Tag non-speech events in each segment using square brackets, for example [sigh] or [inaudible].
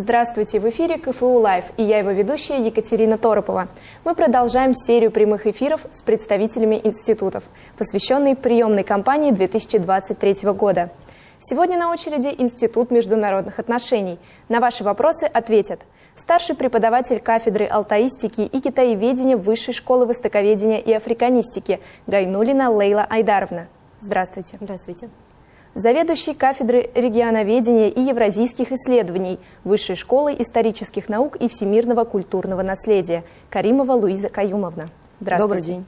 Здравствуйте, в эфире КФУ Лайв, и я его ведущая Екатерина Торопова. Мы продолжаем серию прямых эфиров с представителями институтов, посвященной приемной кампании 2023 года. Сегодня на очереди Институт международных отношений. На ваши вопросы ответят старший преподаватель кафедры алтаистики и китаеведения Высшей школы востоковедения и африканистики Гайнулина Лейла Айдаровна. Здравствуйте. Здравствуйте заведующий кафедры регионоведения и евразийских исследований Высшей школы исторических наук и всемирного культурного наследия Каримова Луиза Каюмовна. Здравствуйте. Добрый день.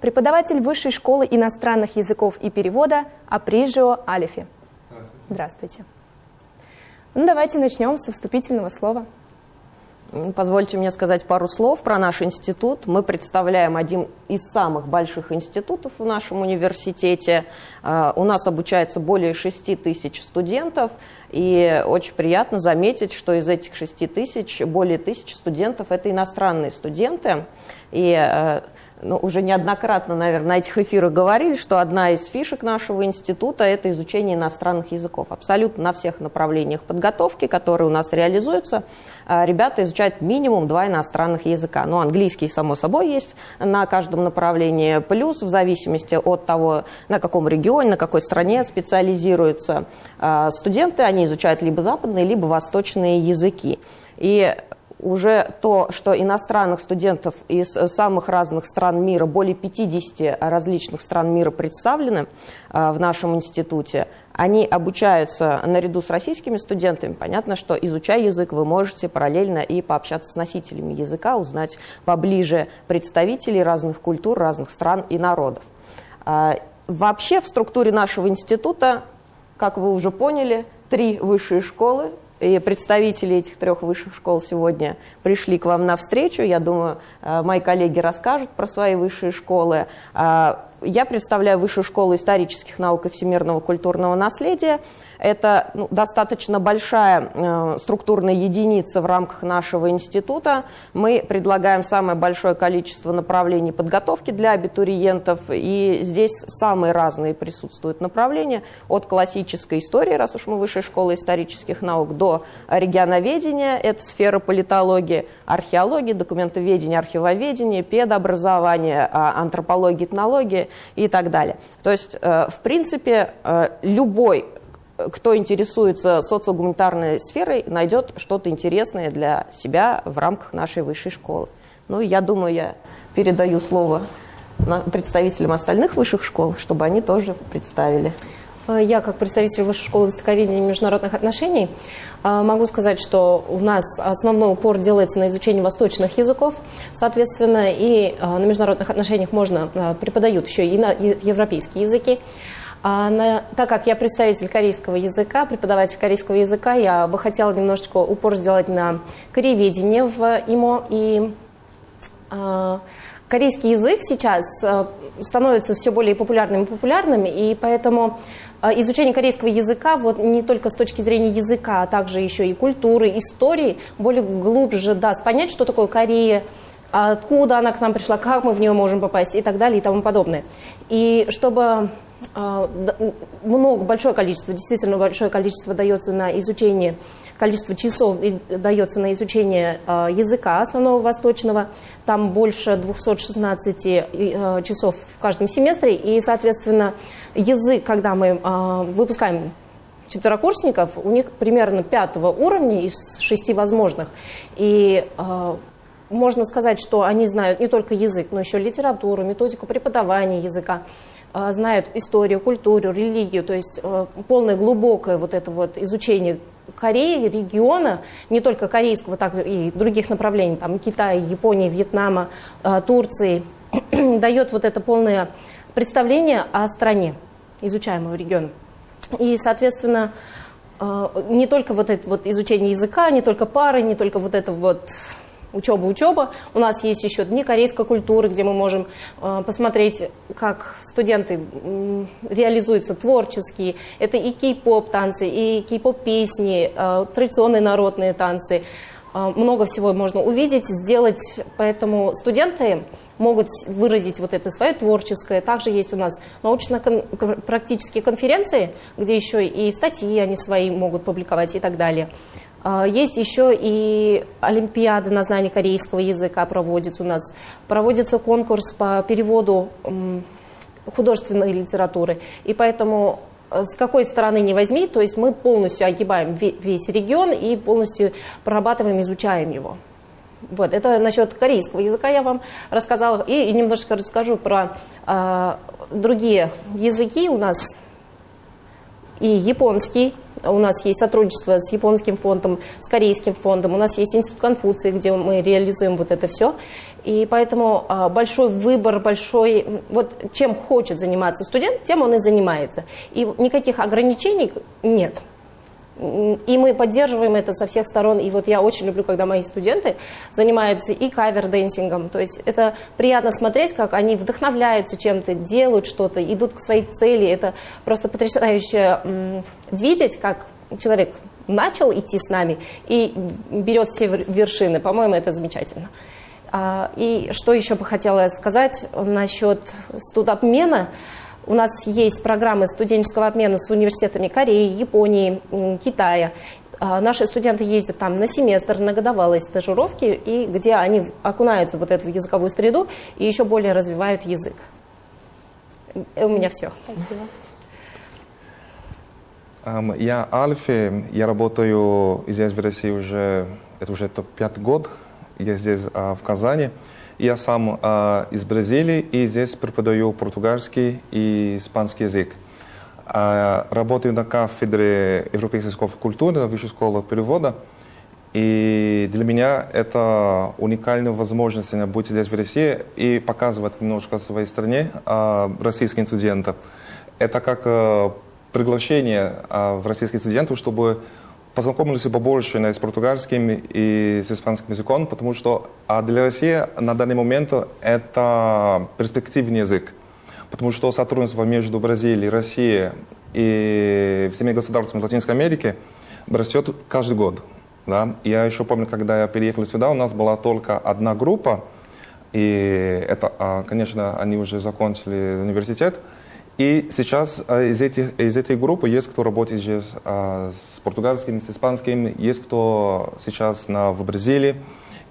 Преподаватель Высшей школы иностранных языков и перевода Априжио Алифи. Здравствуйте. Здравствуйте. Ну, давайте начнем со вступительного слова. Позвольте мне сказать пару слов про наш институт. Мы представляем один из самых больших институтов в нашем университете. А, у нас обучается более 6 тысяч студентов. И очень приятно заметить, что из этих 6 тысяч более тысяч студентов – это иностранные студенты. И а, ну, уже неоднократно, наверное, на этих эфирах говорили, что одна из фишек нашего института – это изучение иностранных языков. Абсолютно на всех направлениях подготовки, которые у нас реализуются, а, ребята изучают минимум два иностранных языка. Ну, английский, само собой, есть на каждом направлении, плюс в зависимости от того, на каком регионе, на какой стране специализируются а, студенты, они изучают либо западные, либо восточные языки. И уже то, что иностранных студентов из самых разных стран мира, более 50 различных стран мира представлены а, в нашем институте, они обучаются наряду с российскими студентами. Понятно, что изучая язык, вы можете параллельно и пообщаться с носителями языка, узнать поближе представителей разных культур, разных стран и народов. А, вообще в структуре нашего института, как вы уже поняли, три высшие школы и представители этих трех высших школ сегодня пришли к вам на встречу. Я думаю, э, мои коллеги расскажут про свои высшие школы. Я представляю Высшую школу исторических наук и всемирного культурного наследия. Это ну, достаточно большая э, структурная единица в рамках нашего института. Мы предлагаем самое большое количество направлений подготовки для абитуриентов, и здесь самые разные присутствуют направления, от классической истории, раз уж мы Высшая школа исторических наук, до регионоведения, это сфера политологии, археологии, документоведения, архивоведения, педобразования, а, антропологии, этнологии и так далее. То есть, э, в принципе, э, любой кто интересуется социогуманитарной сферой, найдет что-то интересное для себя в рамках нашей высшей школы. Ну, я думаю, я передаю слово представителям остальных высших школ, чтобы они тоже представили. Я, как представитель Высшей школы востоковедения и международных отношений, могу сказать, что у нас основной упор делается на изучение восточных языков, соответственно, и на международных отношениях можно преподают еще и на европейские языки. А на, так как я представитель корейского языка, преподаватель корейского языка, я бы хотела немножечко упор сделать на корееведение в ИМО. И э, корейский язык сейчас э, становится все более популярным и популярным, и поэтому э, изучение корейского языка вот не только с точки зрения языка, а также еще и культуры, истории более глубже даст понять, что такое Корея, откуда она к нам пришла, как мы в нее можем попасть и так далее и тому подобное. И чтобы а, много, большое количество, действительно большое количество дается на изучение, количество часов дается на изучение а, языка основного восточного, там больше 216 а, часов в каждом семестре, и, соответственно, язык, когда мы выпускаем четверокурсников, у них примерно пятого уровня из шести возможных, и можно сказать, что они знают не только язык, но еще литературу, методику преподавания языка, знают историю, культуру, религию, то есть э, полное глубокое вот это вот изучение Кореи, региона, не только корейского, так и других направлений, там Китая, Японии, Вьетнама, э, Турции, [clears throat] дает вот это полное представление о стране, изучаемого региона. И, соответственно, э, не только вот это вот изучение языка, не только пары, не только вот это вот учеба, учеба. У нас есть еще дни корейской культуры, где мы можем э, посмотреть, как студенты реализуются творчески. Это и кей-поп танцы, и кей-поп песни, э, традиционные народные танцы. Э, много всего можно увидеть, сделать. Поэтому студенты могут выразить вот это свое творческое. Также есть у нас научно-практические конференции, где еще и статьи они свои могут публиковать и так далее. Есть еще и олимпиады на знание корейского языка проводится у нас. Проводится конкурс по переводу художественной литературы. И поэтому э, с какой стороны не возьми, то есть мы полностью огибаем весь регион и полностью прорабатываем, изучаем его. Вот, это насчет корейского языка я вам рассказала. И, и немножко расскажу про э, другие языки у нас. И японский, у нас есть сотрудничество с японским фондом, с корейским фондом, у нас есть институт Конфуции, где мы реализуем вот это все. И поэтому а, большой выбор, большой, вот чем хочет заниматься студент, тем он и занимается. И никаких ограничений нет. И мы поддерживаем это со всех сторон. И вот я очень люблю, когда мои студенты занимаются и cover-dancing ом. То есть это приятно смотреть, как они вдохновляются чем-то, делают что-то, идут к своей цели. Это просто потрясающе видеть, как человек начал идти с нами и берет все вершины. По-моему, это замечательно. А, и что еще бы хотела сказать насчет студобмена. У нас есть программы студенческого обмена с университетами Кореи, Японии, Китая. А, наши студенты ездят там на семестр, на годовалые стажировки, и где они окунаются в вот эту языковую среду и еще более развивают язык. И у меня все. Спасибо. Я Альфи, я работаю здесь в России уже, это уже пятый год, я здесь а, в Казани. Я сам э, из Бразилии и здесь преподаю португальский и испанский язык. Э, работаю на кафедре европейской школы культуры, высшей школы перевода. И для меня это уникальная возможность быть здесь в России и показывать немножко своей стране э, российским студентам. Это как э, приглашение э, в российских студентов, чтобы познакомились побольше с португальским и с испанским языком, потому что а для России на данный момент это перспективный язык. Потому что сотрудничество между Бразилией, Россией и всеми государствами Латинской Америки растет каждый год. Да? Я еще помню, когда я переехал сюда, у нас была только одна группа, и это, а, конечно, они уже закончили университет, и сейчас э, из, этих, из этой группы есть кто работает э, с португальским, с испанским, есть кто сейчас на, в Бразилии,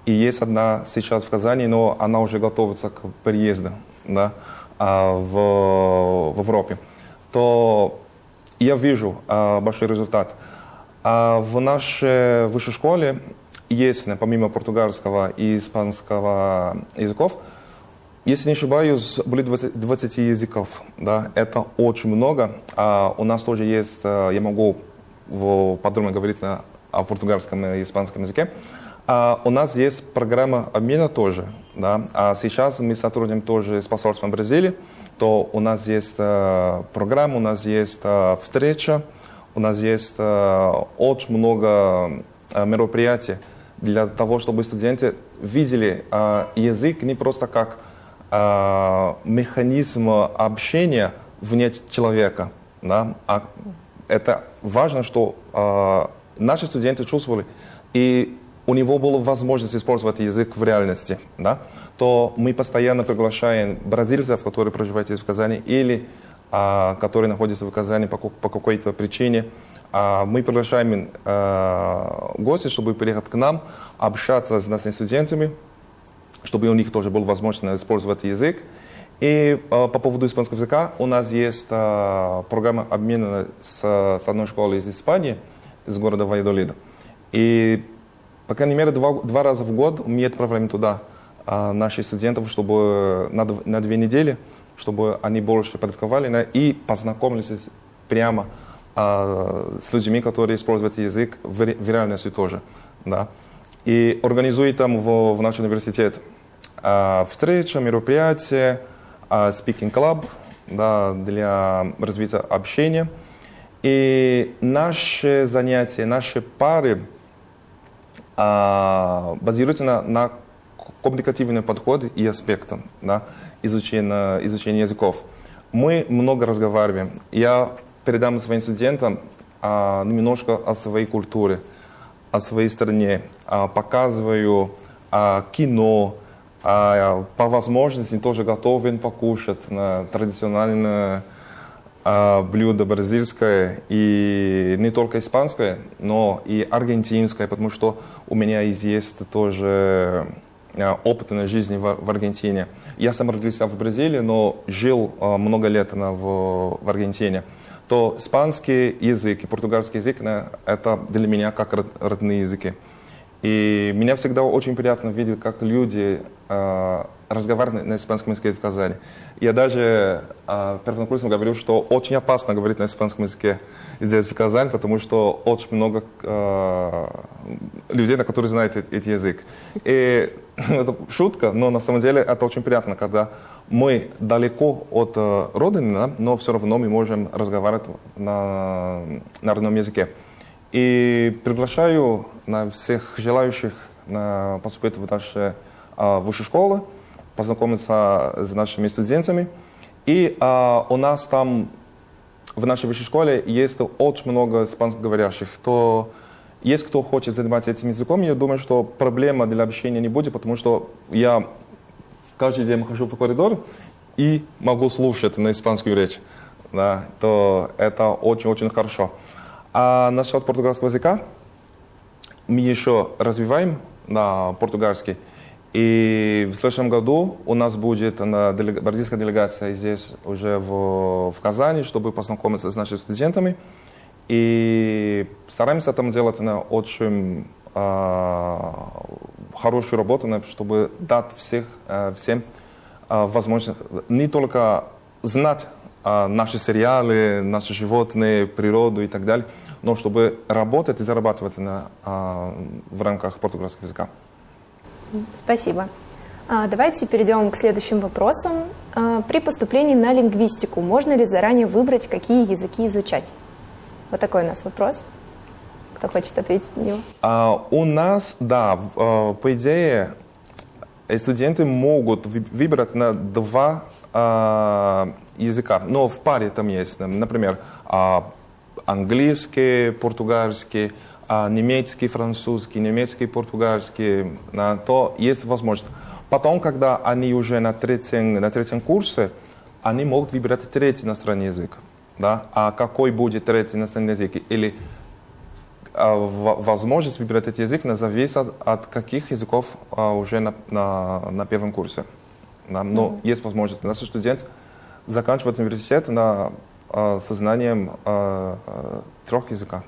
и есть одна сейчас в Казани, но она уже готовится к переезду да, а, в, в Европе. То я вижу э, большой результат. А в нашей высшей школе есть, помимо португальского и испанского языков, если не ошибаюсь, более 20, 20 языков. Да? Это очень много. А у нас тоже есть, э, я могу подробно говорить о португальском и испанском языке. А у нас есть программа обмена тоже. Да? А сейчас мы сотрудничаем тоже с посольством Бразилии. То у нас есть э, программа, у нас есть э, встреча, у нас есть очень много мероприятий для того, чтобы студенты видели язык не просто как э, механизм общения вне человека. Да? А это важно, что э, наши студенты чувствовали, и у него была возможность использовать язык в реальности, да? то мы постоянно приглашаем бразильцев, которые проживают здесь в Казани, или а, которые находятся в Казани по, по какой-то причине. А, мы приглашаем а, гостей, чтобы приехать к нам, общаться с нашими студентами, чтобы у них тоже была возможность использовать язык. И э, по поводу испанского языка у нас есть э, программа обмена с, с одной школой из Испании, из города Вайдолида. И, по крайней мере, два, два раза в год мы отправляем туда э, наших студентов, чтобы на, на две недели, чтобы они больше практиковали да, и познакомились прямо э, с людьми, которые используют язык в, в реальности тоже. Да. И организует там в, в наш университет встреча, мероприятие, а, speaking club да, для развития общения. И наши занятия, наши пары а, базируются на, на коммуникативном подходе и аспектах да, изучения, изучения языков. Мы много разговариваем. Я передам своим студентам а, немножко о своей культуре, о своей стране, а, показываю а, кино, а по возможности тоже готовен покушать на традиционные а, блюдо бразильское и не только испанское, но и аргентинское, потому что у меня есть тоже а, опыт на жизни в, Аргентине. Я сам родился в Бразилии, но жил а, много лет в Аргентине. То испанский язык и португальский язык это для меня как родные языки. И меня всегда очень приятно видеть, как люди э, разговаривают на испанском языке в Казани. Я даже э, первокурсникам говорю, что очень опасно говорить на испанском языке здесь, в Казани, потому что очень много э, людей, на которые знают этот язык. И [laughs] это шутка, но на самом деле это очень приятно, когда мы далеко от э, родины, но все равно мы можем разговаривать на, на родном языке. И приглашаю на всех желающих на, поступить в наши а, высшие школы, познакомиться с нашими студентами. И а, у нас там в нашей высшей школе есть очень много испанскоговорящих. То есть кто хочет заниматься этим языком, я думаю, что проблема для общения не будет, потому что я каждый день хожу по коридору и могу слушать на испанскую речь. Да, то это очень-очень хорошо. А насчет португальского языка, мы еще развиваем на португальский. И в следующем году у нас будет делег... бразильская делегация здесь уже в, в Казани, чтобы познакомиться с нашими студентами. И стараемся там делать на очень э, хорошую работу, чтобы дать всех, э, всем э, возможность не только знать э, наши сериалы, наши животные, природу и так далее, но чтобы работать и зарабатывать на, а, в рамках португальского языка. Спасибо. А, давайте перейдем к следующим вопросам. А, при поступлении на лингвистику можно ли заранее выбрать, какие языки изучать? Вот такой у нас вопрос. Кто хочет ответить на него? А, у нас, да, по идее, студенты могут выбрать на два а, языка, но в паре там есть, например, а, английский, португальский, а немецкий, французский, немецкий, португальский, то есть возможность. Потом, когда они уже на третьем, на третьем курсе, они могут выбирать третий иностранный язык. Да? А какой будет третий иностранный язык? Или а, возможность выбирать этот язык зависит от, от каких языков а, уже на, на, на первом курсе. Да? Но mm-hmm. есть возможность. Наши студенты заканчивают университет на Э, сознанием э, э, трех языков.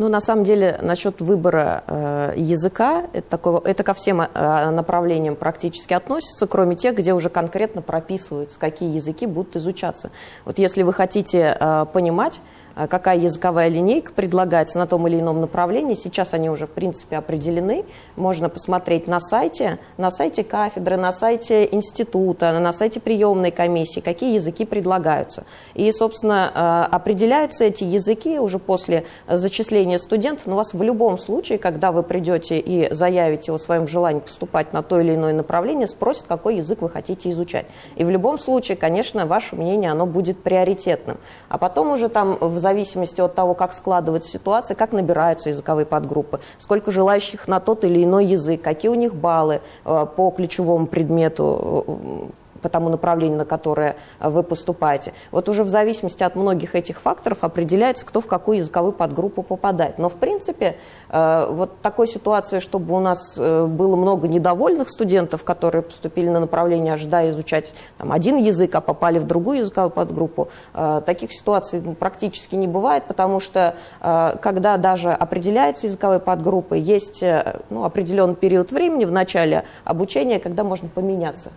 Ну, на самом деле, насчет выбора э, языка, это, такого, это ко всем э, направлениям практически относится, кроме тех, где уже конкретно прописывается, какие языки будут изучаться. Вот если вы хотите э, понимать, а какая языковая линейка предлагается на том или ином направлении. Сейчас они уже, в принципе, определены. Можно посмотреть на сайте, на сайте кафедры, на сайте института, на сайте приемной комиссии, какие языки предлагаются. И, собственно, а, определяются эти языки уже после зачисления студентов. Но у вас в любом случае, когда вы придете и заявите о своем желании поступать на то или иное направление, спросят, какой язык вы хотите изучать. И в любом случае, конечно, ваше мнение, оно будет приоритетным. А потом уже там в зависимости от того, как складывается ситуация, как набираются языковые подгруппы, сколько желающих на тот или иной язык, какие у них баллы э, по ключевому предмету э, по тому направлению, на которое э, вы поступаете. Вот уже в зависимости от многих этих факторов определяется, кто в какую языковую подгруппу попадает. Но в принципе э, вот такой ситуации, чтобы у нас э, было много недовольных студентов, которые поступили на направление, ожидая изучать там, один язык, а попали в другую языковую подгруппу, таких ситуаций ну, практически не бывает, потому что когда даже определяется языковая подгруппа, есть ну, определенный период времени в начале обучения, когда можно поменяться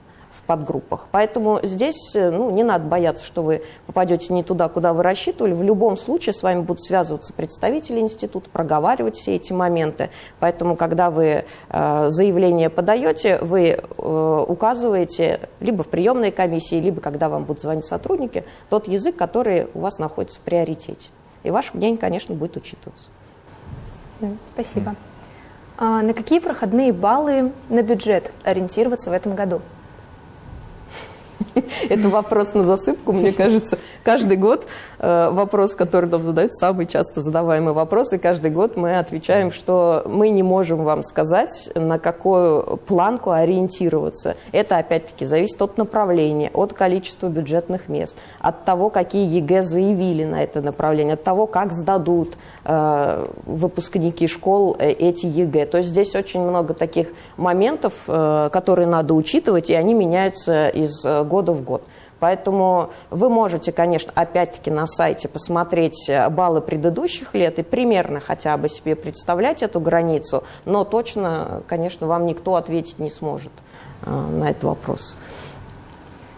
подгруппах. Поэтому здесь э, ну, не надо бояться, что вы попадете не туда, куда вы рассчитывали. В любом случае с вами будут связываться представители института, проговаривать все эти моменты. Поэтому, когда вы э, заявление подаете, вы э, указываете либо в приемной комиссии, либо когда вам будут звонить сотрудники, тот язык, который у вас находится в приоритете. И ваше мнение, конечно, будет учитываться. Спасибо. А на какие проходные баллы на бюджет ориентироваться в этом году? [laughs] Это вопрос на засыпку, мне кажется. Каждый год э, вопрос, который нам задают, самый часто задаваемый вопрос, и каждый год мы отвечаем, что мы не можем вам сказать, на какую планку ориентироваться. Это, опять-таки, зависит от направления, от количества бюджетных мест, от того, какие ЕГЭ заявили на это направление, от того, как сдадут э, выпускники школ э, эти ЕГЭ. То есть здесь очень много таких моментов, которые надо учитывать, и они меняются из года в год. Поэтому вы можете, конечно, опять-таки на сайте посмотреть э, баллы предыдущих лет и примерно хотя бы себе представлять эту границу, но точно, конечно, вам никто ответить не сможет на этот вопрос.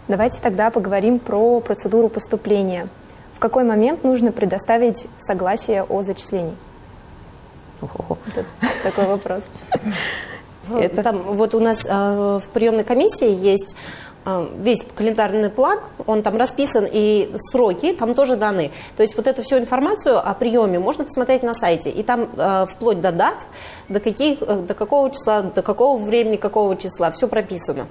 Давайте тогда поговорим про процедуру поступления. В какой момент нужно предоставить согласие о зачислении? [laughs] такой вопрос. Это... Там, вот у нас э, в приемной комиссии есть э, весь календарный план, он там расписан, и сроки там тоже даны. То есть вот эту всю информацию о приеме можно посмотреть на сайте. И там э, вплоть до дат, до, каких, э, до какого числа, до какого времени, какого числа, все прописано.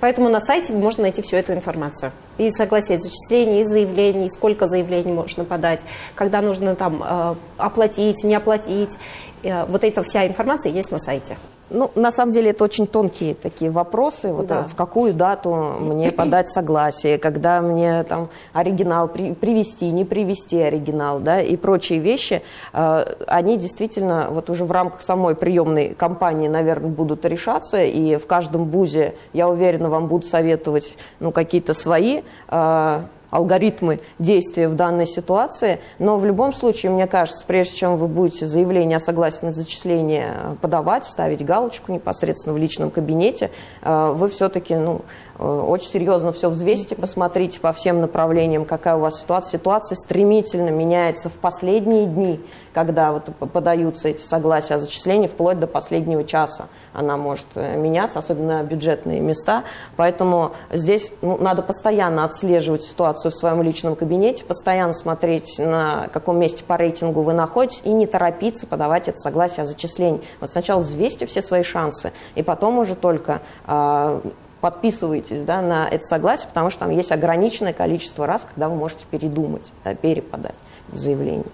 Поэтому на сайте можно найти всю эту информацию. И согласие зачислений, и заявлений, сколько заявлений можно подать, когда нужно там э, оплатить, не оплатить. Э, вот эта вся информация есть на сайте. Ну, на самом деле, это очень тонкие такие вопросы. Вот, да. В какую дату мне подать согласие, когда мне там оригинал при, привести, не привести оригинал, да, и прочие вещи. Э, они действительно вот уже в рамках самой приемной кампании, наверное, будут решаться. И в каждом бузе, я уверена, вам будут советовать ну, какие-то свои э, алгоритмы действия в данной ситуации, но в любом случае, мне кажется, прежде чем вы будете заявление о согласии на зачисление подавать, ставить галочку непосредственно в личном кабинете, э, вы все-таки ну, э, очень серьезно все взвесите, посмотрите по всем направлениям, какая у вас ситуация. Ситуация стремительно меняется в последние дни, когда вот подаются эти согласия о зачислении, вплоть до последнего часа она может э, меняться, особенно бюджетные места. Поэтому здесь ну, надо постоянно отслеживать ситуацию в своем личном кабинете, постоянно смотреть, на каком месте по рейтингу вы находитесь, и не торопиться подавать это согласие о зачислении. Вот сначала взвесьте все свои шансы, и потом уже только э, подписываетесь да, на это согласие, потому что там есть ограниченное количество раз, когда вы можете передумать, да, переподать заявление.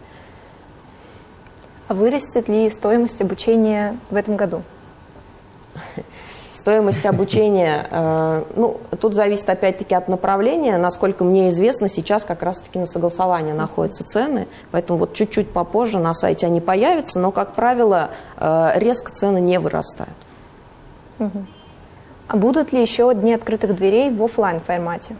Вырастет ли стоимость обучения в этом году? Стоимость обучения, э, ну, тут зависит опять-таки от направления. Насколько мне известно, сейчас как раз-таки на согласование находятся цены, поэтому вот чуть-чуть попозже на сайте они появятся, но, как правило, э, резко цены не вырастают. А будут ли еще дни открытых дверей в офлайн формате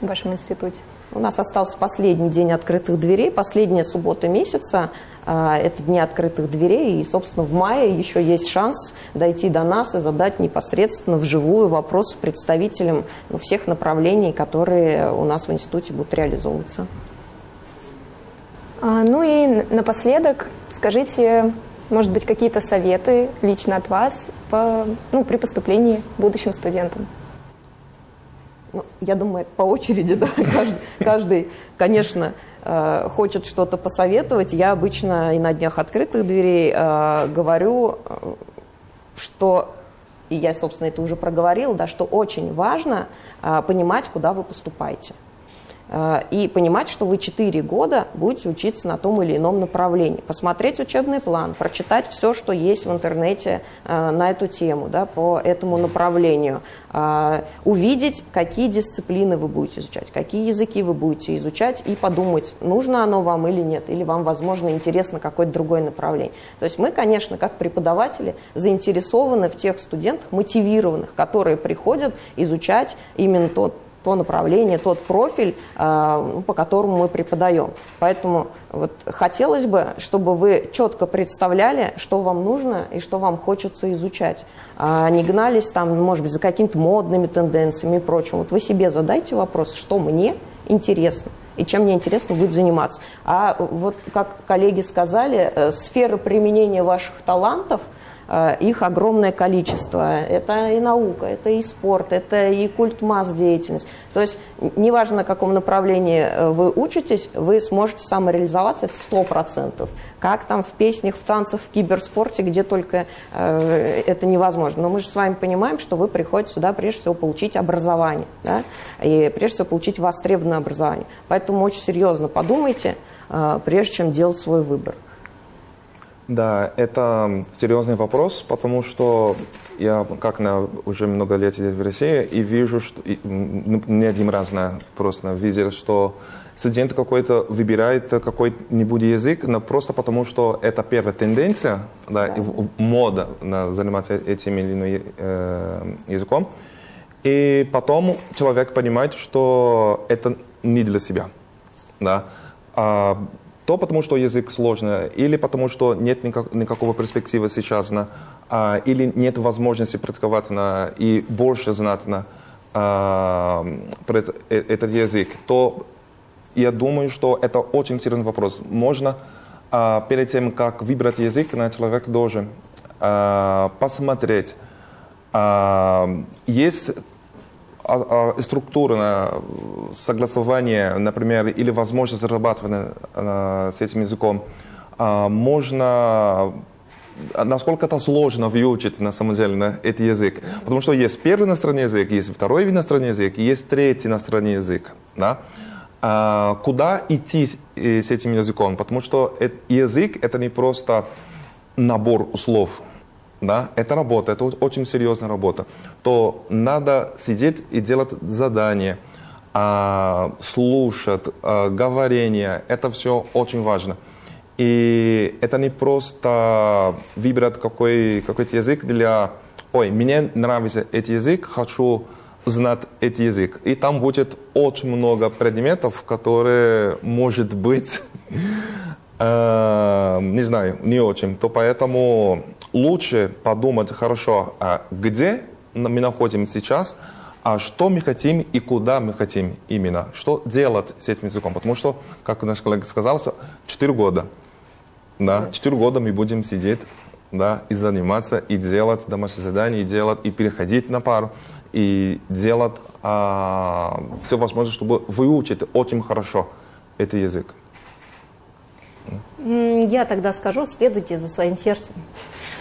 в вашем институте? У нас остался последний день открытых дверей, последняя суббота месяца. А, это дни открытых дверей. И, собственно, в мае еще есть шанс дойти до нас и задать непосредственно вживую вопросы представителям ну, всех направлений, которые у нас в институте будут реализовываться. А, ну и напоследок скажите, может быть, какие-то советы лично от вас по, ну, при поступлении будущим студентам? Ну, я думаю, по очереди, [laughs] да, каждый, каждый конечно, э, хочет что-то посоветовать. Я обычно и на днях открытых дверей э, говорю, э, что, и я, собственно, это уже проговорила, да, что очень важно понимать, куда вы поступаете. Э, и понимать, что вы 4 года будете учиться на том или ином направлении. Посмотреть учебный план, прочитать все, что есть в интернете э, на эту тему, да, по этому направлению. Э, увидеть, какие дисциплины вы будете изучать, какие языки вы будете изучать и подумать, нужно оно вам или нет, или вам, возможно, интересно какое-то другое направление. То есть мы, конечно, как преподаватели заинтересованы в тех студентах, мотивированных, которые приходят изучать именно тот то направление, тот профиль, а, ну, по которому мы преподаем. Поэтому вот хотелось бы, чтобы вы четко представляли, что вам нужно и что вам хочется изучать. А не гнались там, может быть, за какими-то модными тенденциями и прочим. Вот вы себе задайте вопрос, что мне интересно и чем мне интересно будет заниматься. А вот, как коллеги сказали, э, сфера применения ваших талантов – их огромное количество. Это и наука, это и спорт, это и культ масс деятельность. То есть неважно, на каком направлении э, вы учитесь, вы сможете самореализоваться, это сто процентов. Как там в песнях, в танцах, в киберспорте, где только э, это невозможно. Но мы же с вами понимаем, что вы приходите сюда прежде всего получить образование. Да? И прежде всего получить востребованное образование. Поэтому очень серьезно подумайте, э, прежде чем делать свой выбор. Да, это серьезный вопрос, потому что я как на уже много лет здесь в России и вижу, что и, не один раз на, просто видел, что студент какой-то выбирает какой-нибудь язык, но просто потому, что это первая тенденция, да, да. мода на заниматься этим или иным э, языком. И потом человек понимает, что это не для себя. Да. А, то потому, что язык сложный, или потому, что нет никак, никакого перспективы сейчас, на, а, или нет возможности на, и больше знать на, а, это, э, этот язык, то я думаю, что это очень серьезный вопрос. Можно а, перед тем, как выбрать язык, на человек должен а, посмотреть, а, есть а, а, структура согласования, например, или возможность зарабатывания с этим языком, а, можно насколько это сложно выучить на самом деле на этот язык. Потому что есть первый иностранный язык, есть второй иностранный язык, есть третий иностранный язык. Да? А, куда идти с этим языком? Потому что язык это не просто набор слов да, это работа, это очень серьезная работа, то надо сидеть и делать задания, а, слушать, а, говорение, это все очень важно. И это не просто выбрать какой, какой-то язык для, ой, мне нравится этот язык, хочу знать этот язык. И там будет очень много предметов, которые, может быть, [laughs] э, не знаю, не очень. То поэтому лучше подумать хорошо, а где мы находимся сейчас, а что мы хотим и куда мы хотим именно, что делать с этим языком. Потому что, как наш коллега сказал, 4 года. Да, 4 года мы будем сидеть да, и заниматься, и делать домашние задания, и делать, и переходить на пару, и делать а, все возможное, чтобы выучить очень хорошо этот язык. Я тогда скажу, следуйте за своим сердцем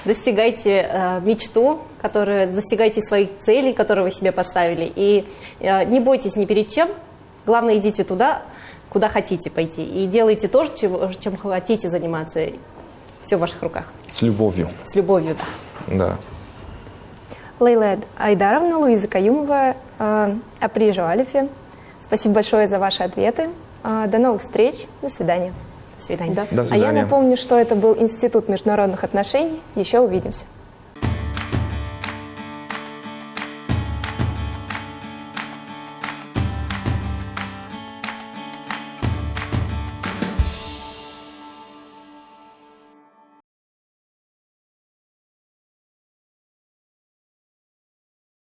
достигайте э, мечту, которую, достигайте своих целей, которые вы себе поставили. И э, не бойтесь ни перед чем. Главное, идите туда, куда хотите пойти. И делайте то, чем, чем хотите заниматься. Все в ваших руках. С любовью. С любовью, да. Да. Лейла Айдаровна, Луиза Каюмова, э, Априжу Алифе. Спасибо большое за ваши ответы. Э, до новых встреч. До свидания. До свидания. До свидания. А я напомню, что это был Институт международных отношений. Еще увидимся.